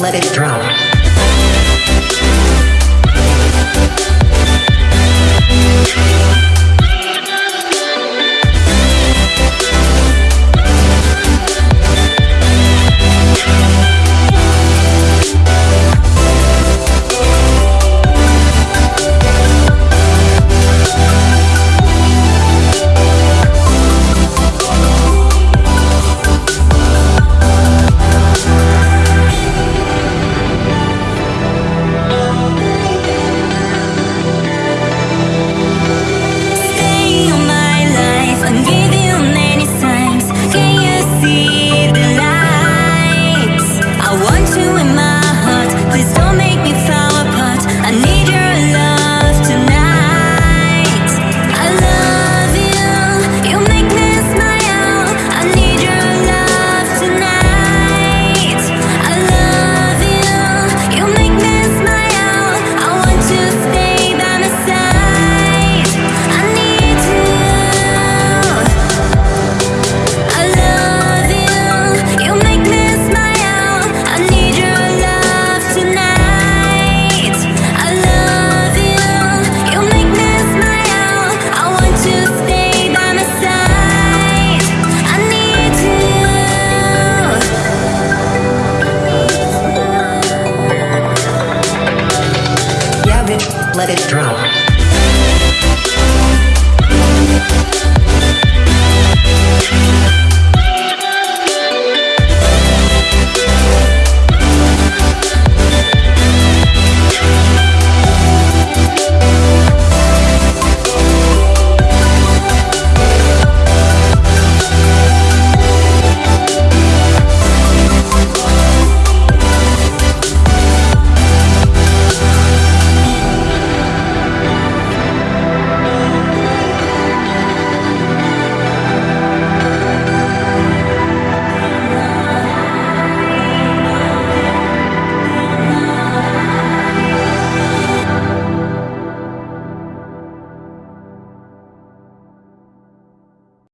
Let it drop. let it drop.